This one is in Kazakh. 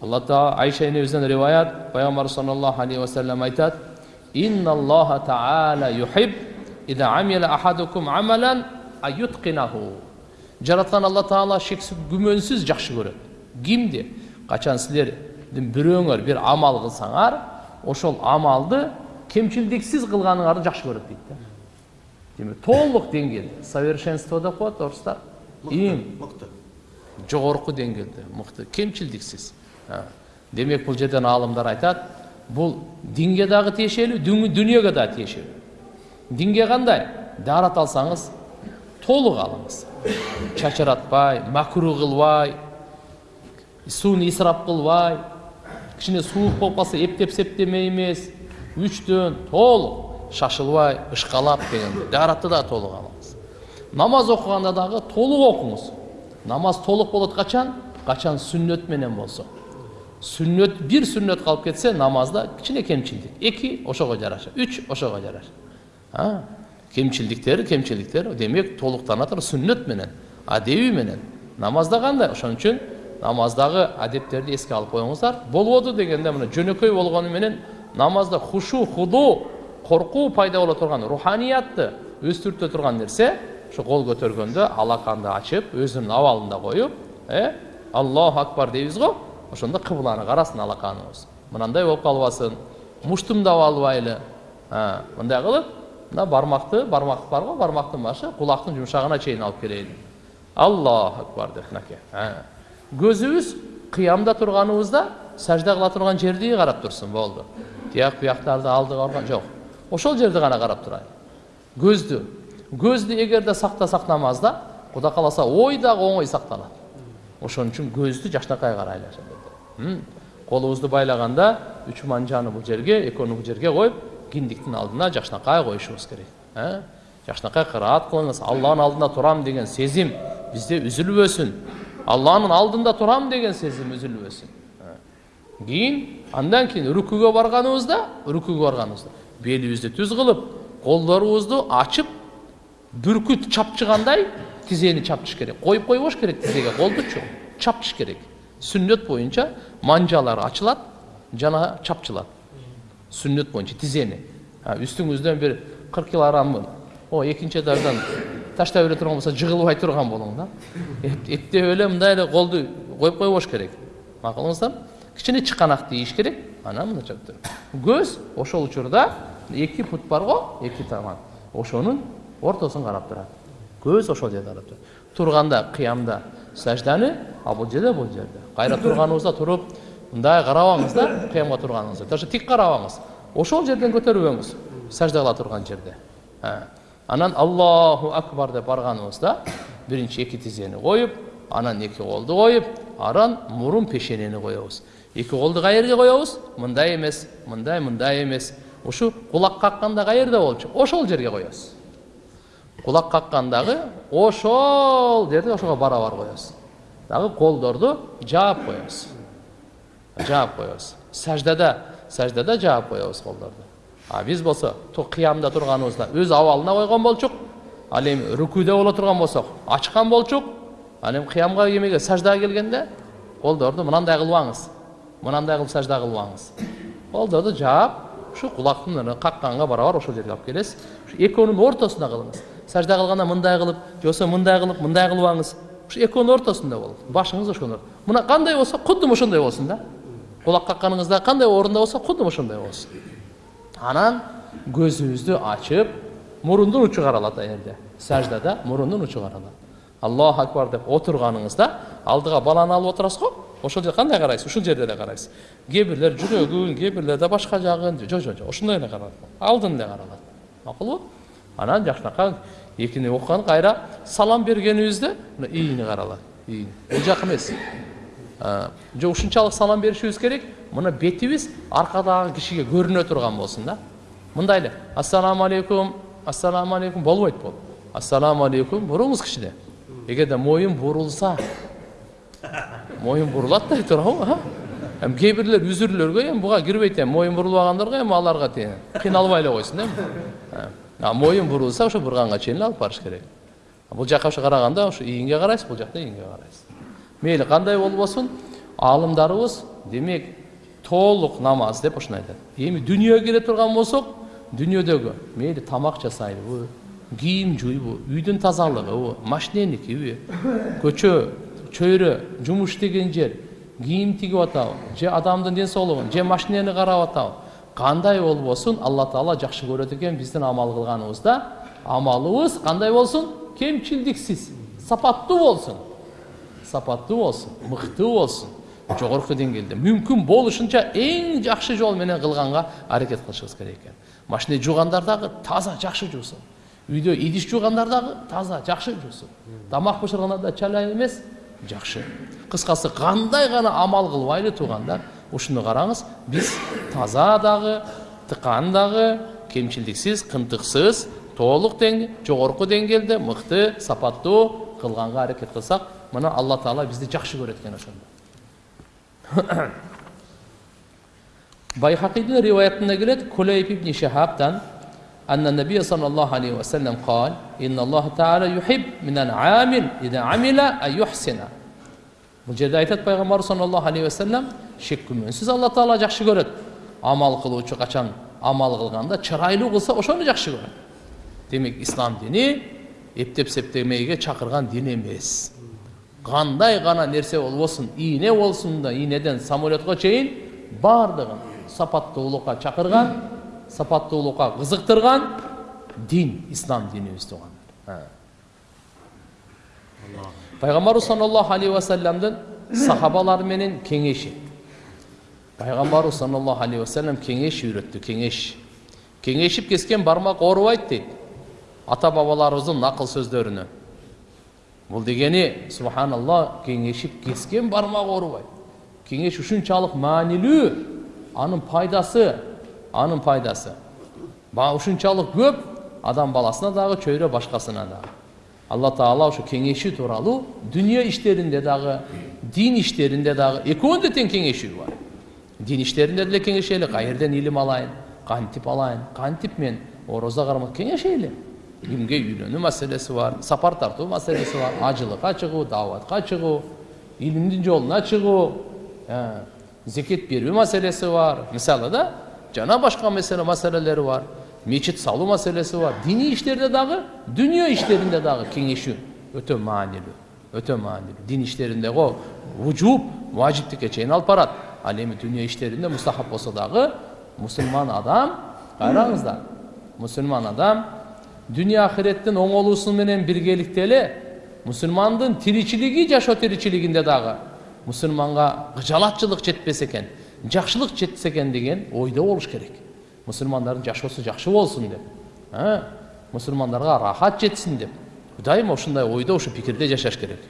алла тағала айша енемізден риуаят пайғамбар саллаллаху алейхи уассалам айтады инналлаха тағала юхиб жаратқан алла тағала шексіз күмәнсіз жақсы көреді кимди қачан сілердің біреуіңер бір амал қылсаңар ошол амалды кемшілдіксіз қылғаныңарды жақсы көреді дейді да демек толық деңгейде совершенство деп қояды орыстар ең мықты жоғарғы деңгейде мықты кемшілдіксіз демек бұл жерден ғалымдар айтады бұл динге дағы тиешелі дүн- дүниеге да тиешелі динге қандай дарат алсаңыз толық алыңыз шашыратпай макру қылбай суын исрап қылбай кішкене суық болып қалса ептеп септемей емес үштен толық шашылбай ышқалап дегендей даратты да толық алыңыз намаз оқығанда дағы толық оқыңыз намаз толық болады қашан қашан сүннет менен болса сүннет бір сүннет қалып кетсе намазда кішкене кемшілдік екі ошоға жараша үч ошоға жараша а кемшілдіктері кемшіліктер демек толықтана тұр сүннет менен адеби менен намазда қандай ошон үчүн намаздағы адептерді еске алып қойыңыздар болбоду дегенде мына жөнөкөй болгону менен намазда хушу худу коркуу пайда боло турган руханиятты өстүртө турган нерсе ошо кол көтөргөндө алаканды ачып өзүнүн абалында коюп э аллаху акбар дейбиз го ошондо кыбланы карасын алаканыбыз мынандай болуп калбасын муштумдап албайлы мындай кылып мына бармакты бармак бар го бармактын башы кулактын жумшагына чейин алып келейин аллаху акбар деп мынакей көзүбүз кыямда турганыбызда сажда кыла турган жерди карап турсун болду тияк бияктарды алдыга барган жок ошол жерди гана карап турайын көздү көздү эгерде сактасак намазда кудай кааласа ой дагы оңой сакталат ошон үчүн көздү жакшынакай карайлы колубузду байлаганда үч манжаны бул жерге экөөнү бул жерге коюп киндиктин алдына жакшынакай коюшубуз керек жакшынакай кыраат кылыңыз алланын алдында турам деген сезим бизде үзүлбөсүн алланын алдында турам деген сезим үзүлбөсүн кийин андан кийин рүкүгө барганыбызда рүкүгө барганыбызда белибизди түз кылып колдорубузду ачып бүркүт чапчыгандай тизени чапчыш керек коюп койбош керек тизеге колдучу чапчыш керек сүннөт боюнча манжалар ачылат жана чапчылат сүннөт боюнча тизени А, үстүңүздөн бир кырк килограммын о экинчи этаждан таштап эле турган болсо жыгылбай турган болуң да Эп- эптеп эле мындай эле колду коюп койбош керек макулуңуздарбы кичине чыканак тийиш керек анан туруп. көз ошол учурда эки пут бар эки таман ошонун ортосун карап турат көз ошол жерде карап турат турганда сажданы а бул жерде бул жерде кайра турганыбызда туруп мындай карабаңыз да кыямга турганыңызда даже тик карабаңыз ошол жерден көтөрбөңүз сажда кыла турган жерде А. анан аллаху акбар деп барганыбызда биринчи эки тизени коюп анан эки колду коюп анан мурун пешенени коебуз эки колду каерге коебуз мындай эмес мындай мындай эмес ушу кулак какканда каерде болчу ошол жерге коебуз кулак каккандагы ошол! жерде ошого барабар коебуз дагы колдорду жаап коебуз жаап коебуз саждада саждада жаап коебуз колдорду а биз болсо кыямда турганыбызда өз абалына койгон болчук ал эми рүкүдө боло турган болсок ачкан болчук ал эми кыямга эмеге саждага келгенде колдорду мынандай кылбаңыз мынандай кылып сажда кылбаңыз колдорду жаап ушу кулактын какканга барабар ошол жерге алып келесиз экөөнүн ортосуна кылыңыз сажда кылганда мындай кылып же болбосо мындай кылып мындай кылбаңыз. Ушу экөөнүн ортосунда болот башыңыз ошондо мына кандай болсо кудум ошондой болсун да. Кулак какканыңызда кандай орунда болсо кудум ошондой болсун. Анан көзүбүздү ачып мурундун учу каралат ал жерде саждада мурундун учу каралат аллаху акбар деп отурганыңызда алдыга баланы алып отурасыз го ошол жерде кандай карайсыз? Ушул жерде эле карайсыз. Кээ бирлер жүрөгүн кээ бирлерде башка жагын жо жо жо ошондой эле каралат. Алдын эле каралат. Макулбу анан жакшынакай экини окуган кайра салам бергенибизде мына ийини каралат ийини бул жак эмес же ушунчалык салам беришибиз керек мына бетибиз аркадагы кишиге көрүнө турган болсун да мындай эле ассаламу алейкум ассаламу алейкум болбойт бул ассаламу алейкум буруңуз кичине эгерде моюн бурулса моюн бурулат да туурабы эми кээ бирлер үзүрлөргө эми буга кирбейт эми моюн бурулбагандарга эми аларга тиги кыйналбай эле койсун эми а моюн бурулса ошо бурганга чейин алып барыш керек. Бул жака ошо караганда ошо ийинге карайсыз бул жакта ийинге карайсыз. Мейли кандай болбосун аалымдарыбыз демек толық намаз деп ушуну айтат. Эми дүнүйөгө келе турган болсок дүнүйөдөгү мейли тамак жасайбы кийим жуйбу үйдүн тазалыгыбы машиненикиби көчө чөйрө жумуш иштеген жер кийим тигип атабы же адамдын ден соолугун же машинени карап атабы кандай болбосун алла таала жакшы көрөт экен биздин амал кылганыбызда амалыбыз кандай болсун кемчилдиксиз сапаттуу болсун сапаттуу болсун мыкты болсун жогорку деңгээлде мүмкүн болушунча эң жакшы жол менен кылганга аракет кылышыбыз керек экен машина жуугандар дагы таза жакшы жуусун үйдө идиш жуугандар дагы таза жакшы жуусун тамак бышыргандар да чалай эмес жакшы кыскасы кандай гана амал кылбайлы туугандар ушуну караңыз биз таза дагы тыкан дагы кемчилдиксиз кынтыксыз толук тең жогорку деңгээлде мыкты сапаттуу кылганга аракет кылсак мына алла таала бизди жакшы көрөт экен ошондо байхақидың риwayatында келеді кулейб ибн шахабтан أن النبي صلى الله عليه وسلم قال إن الله تعالى يحب من العامل إذا عمل أن يحسن бұл жерде айтады пайғамбар саллаллаху алейхи уассалам шек күмәнсіз алла тағала жақсы көреді амал қылушы қашан амал қылғанда чырайлы қылса ошоны жақсы көреді демек ислам дini ептеп септемейге шақырған дин емес қандай ғана нәрсе болсын ине болсын да инеден самолетқа чейин бардығын сапаттуулукка чакырган сапаттуулукка кызыктырган дин ислам динибиз туугандар пайгамбарыбыз саллаллаху алейхи вассаламдын сахабалары менен кеңеши пайгамбарыбыз саллаллаху алейхи вассалам кеңеш үйрөттү кеңеш кеңешип кескен бармак оорубайт дейт ата бабаларыбыздын накыл сөздөрүнө бул дегени субханалла кеңешип кескен бармак оорубайт кеңеш ушунчалык маанилүү анын пайдасы анын пайдасы ушунчалык көп адам баласына дагы чөйрө башкасына дагы алла таала ошо кеңешүү тууралуу дүнүйө иштеринде дагы дин иштеринде дагы экөөндө тең кеңешүү бар дин иштеринде деле кеңешели каерден илим алайын кантип алайын кантип мен орозо кармак кеңешели кимге үйлөнүү маселеси бар сапар тартуу маселеси бар ажылыкка чыгуу дааватка чыгуу илимдин жолуна чыгуу зекет берүү маселеси бар мисалы да жана башка маселелери бар мечит салуу маселеси бар диний иштерде дагы дүнүйө иштеринде дагы кеңешүү өтө маанилүү өтө маанилүү дин иштеринде го вужуб важиптикке чейин алып барат ал эми дүнүйө иштеринде мустахап болсо дагы мусулман адам караңыздар мусулман адам дүние ахиреттин оңолуусу менен биргеликте эле мусулмандын тиричилиги жашоо тиричилигинде дагы мусулманга кыжалатчылык жетпесе экен жакшылык жетсе экен деген ойдо болуш керек мусулмандардын жашоосу жакшы болсун деп мусулмандарга рахат жетсин деп дайыма ушундай ойдо ушу пикирде жашаш керек